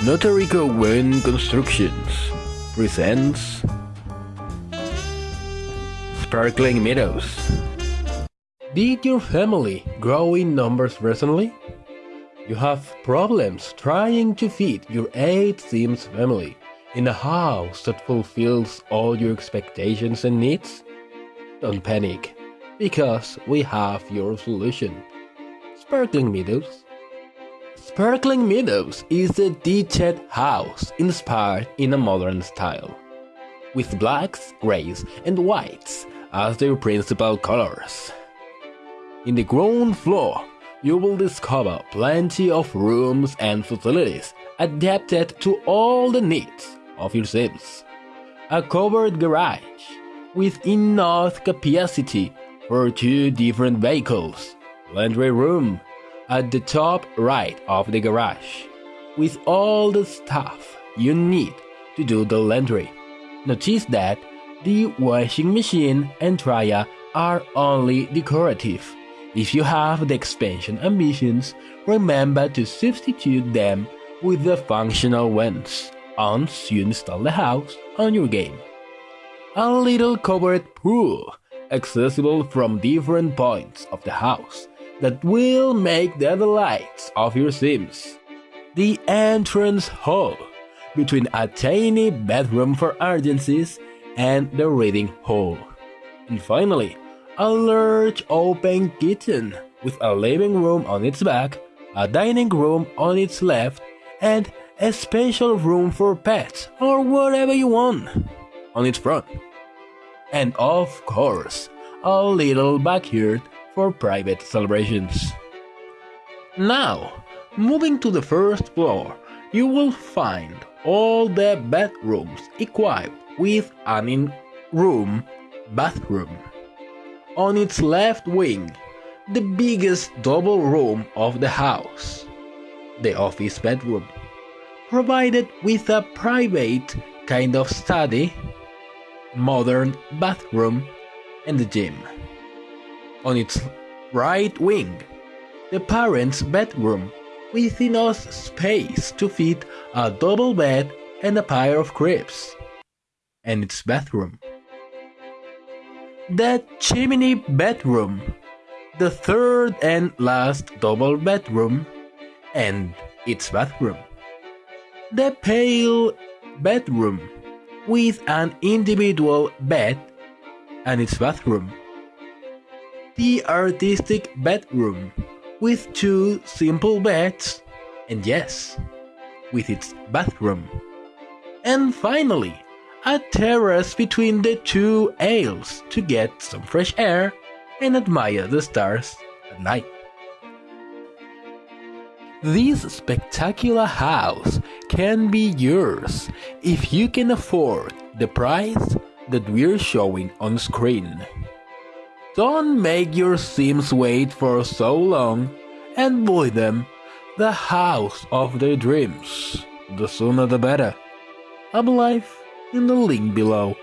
Notorico Wind Constructions presents Sparkling Meadows. Did your family grow in numbers recently? You have problems trying to feed your 8 Sims family in a house that fulfills all your expectations and needs? Don't panic, because we have your solution. Sparkling Meadows. Sparkling Meadows is a detached house inspired in a modern style, with blacks, greys, and whites as their principal colors. In the ground floor, you will discover plenty of rooms and facilities adapted to all the needs of your Sims. A covered garage with enough capacity for two different vehicles, laundry room at the top right of the garage, with all the stuff you need to do the laundry. Notice that the washing machine and dryer are only decorative. If you have the expansion ambitions, remember to substitute them with the functional ones once you install the house on your game. A little covered pool, accessible from different points of the house, that will make the delights of your Sims. The entrance hall, between a tiny bedroom for urgencies and the reading hall. And finally, a large open kitchen with a living room on its back, a dining room on its left, and a special room for pets or whatever you want on its front. And of course, a little backyard for private celebrations. Now, moving to the first floor, you will find all the bedrooms equipped with an in-room bathroom. On its left wing, the biggest double room of the house, the office bedroom, provided with a private kind of study, modern bathroom, and the gym. On its right wing, the parents' bedroom with enough space to fit a double bed and a pair of cribs, and its bathroom. The chimney bedroom, the third and last double bedroom, and its bathroom. The pale bedroom with an individual bed and its bathroom. The artistic bedroom with two simple beds and yes, with its bathroom. And finally, a terrace between the two aisles to get some fresh air and admire the stars at night. This spectacular house can be yours if you can afford the price that we're showing on screen. Don't make your Sims wait for so long and buy them the house of their dreams. The sooner the better. I'm live in the link below.